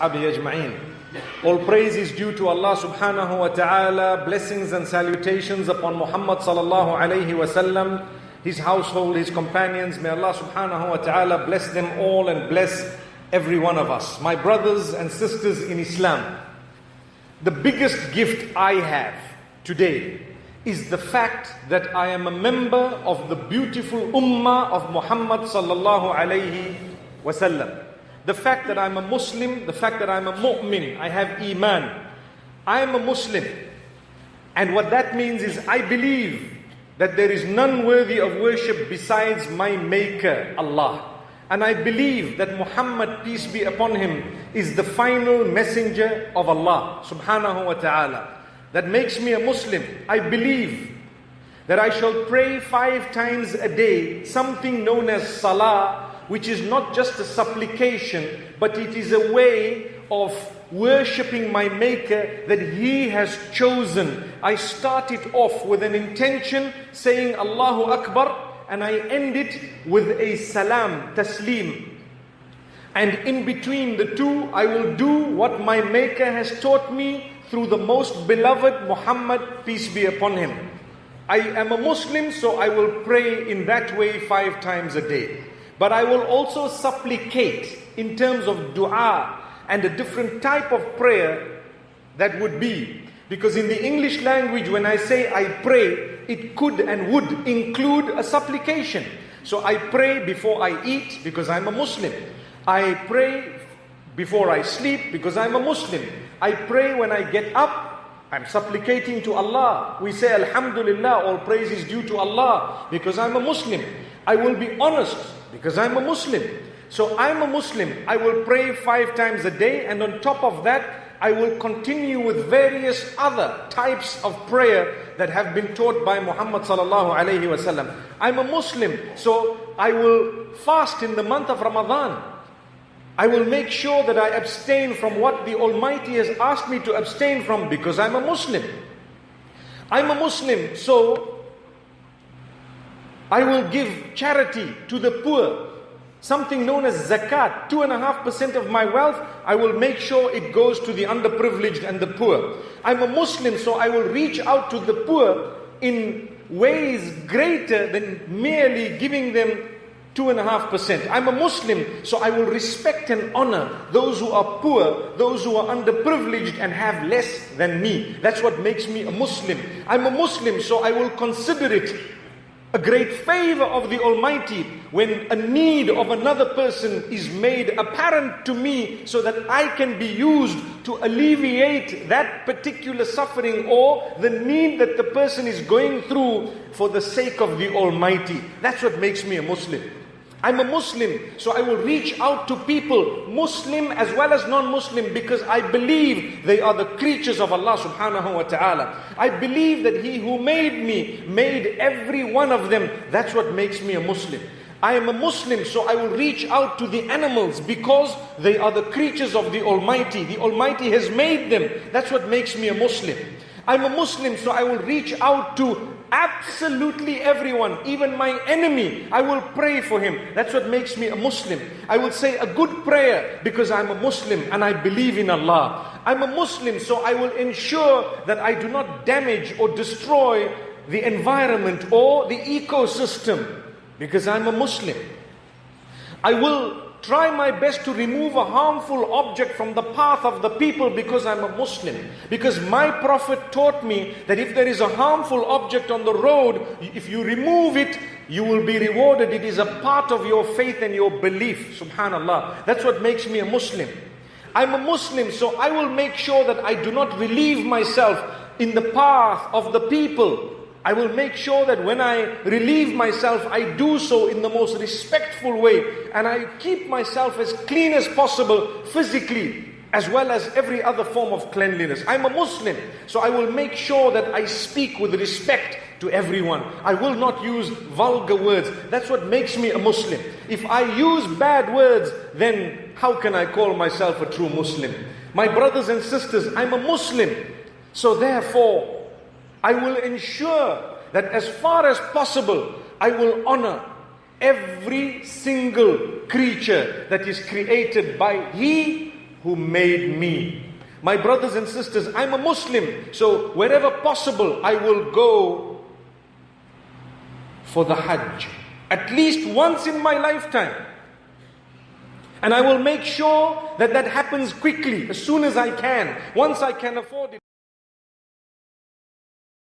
ajma'in. All praise is due to Allah subhanahu wa ta'ala, blessings and salutations upon Muhammad sallallahu alayhi wa sallam, his household, his companions. May Allah subhanahu wa ta'ala bless them all and bless every one of us. My brothers and sisters in Islam, the biggest gift I have today is the fact that I am a member of the beautiful ummah of Muhammad sallallahu alayhi wa sallam the fact that I'm a Muslim, the fact that I'm a mu'min, I have iman. I am a Muslim. And what that means is I believe that there is none worthy of worship besides my maker, Allah. And I believe that Muhammad, peace be upon him, is the final messenger of Allah subhanahu wa ta'ala. That makes me a Muslim. I believe that I shall pray five times a day, something known as salah, which is not just a supplication, but it is a way of worshipping my Maker that He has chosen. I start it off with an intention saying Allahu Akbar and I end it with a salam, taslim. And in between the two, I will do what my Maker has taught me through the most beloved Muhammad, peace be upon him. I am a Muslim, so I will pray in that way five times a day. But I will also supplicate in terms of dua and a different type of prayer that would be. Because in the English language, when I say I pray, it could and would include a supplication. So I pray before I eat because I'm a Muslim. I pray before I sleep because I'm a Muslim. I pray when I get up. I'm supplicating to Allah. We say Alhamdulillah, all praise is due to Allah because I'm a Muslim. I will be honest because I'm a Muslim. So I'm a Muslim. I will pray five times a day, and on top of that, I will continue with various other types of prayer that have been taught by Muhammad sallallahu alaihi wasallam. I'm a Muslim, so I will fast in the month of Ramadan. I will make sure that I abstain from what the Almighty has asked me to abstain from because I'm a Muslim. I'm a Muslim, so I will give charity to the poor. Something known as zakat, two and a half percent of my wealth, I will make sure it goes to the underprivileged and the poor. I'm a Muslim, so I will reach out to the poor in ways greater than merely giving them two and a half percent. I'm a Muslim, so I will respect and honor those who are poor, those who are underprivileged and have less than me. That's what makes me a Muslim. I'm a Muslim, so I will consider it a great favor of the Almighty when a need of another person is made apparent to me so that I can be used to alleviate that particular suffering or the need that the person is going through for the sake of the Almighty. That's what makes me a Muslim. I'm a Muslim, so I will reach out to people, Muslim as well as non-Muslim, because I believe they are the creatures of Allah subhanahu wa ta'ala. I believe that He who made me, made every one of them. That's what makes me a Muslim. I am a Muslim, so I will reach out to the animals because they are the creatures of the Almighty. The Almighty has made them. That's what makes me a Muslim. I'm a Muslim, so I will reach out to absolutely everyone, even my enemy, I will pray for him. That's what makes me a Muslim. I will say a good prayer because I'm a Muslim and I believe in Allah. I'm a Muslim, so I will ensure that I do not damage or destroy the environment or the ecosystem because I'm a Muslim. I will try my best to remove a harmful object from the path of the people because I'm a Muslim. Because my Prophet taught me that if there is a harmful object on the road, if you remove it, you will be rewarded. It is a part of your faith and your belief. Subhanallah. That's what makes me a Muslim. I'm a Muslim, so I will make sure that I do not relieve myself in the path of the people I will make sure that when I relieve myself, I do so in the most respectful way and I keep myself as clean as possible physically as well as every other form of cleanliness. I'm a Muslim, so I will make sure that I speak with respect to everyone. I will not use vulgar words. That's what makes me a Muslim. If I use bad words, then how can I call myself a true Muslim? My brothers and sisters, I'm a Muslim. So therefore, I will ensure that as far as possible, I will honor every single creature that is created by He who made me. My brothers and sisters, I'm a Muslim, so wherever possible, I will go for the Hajj. At least once in my lifetime. And I will make sure that that happens quickly, as soon as I can, once I can afford it.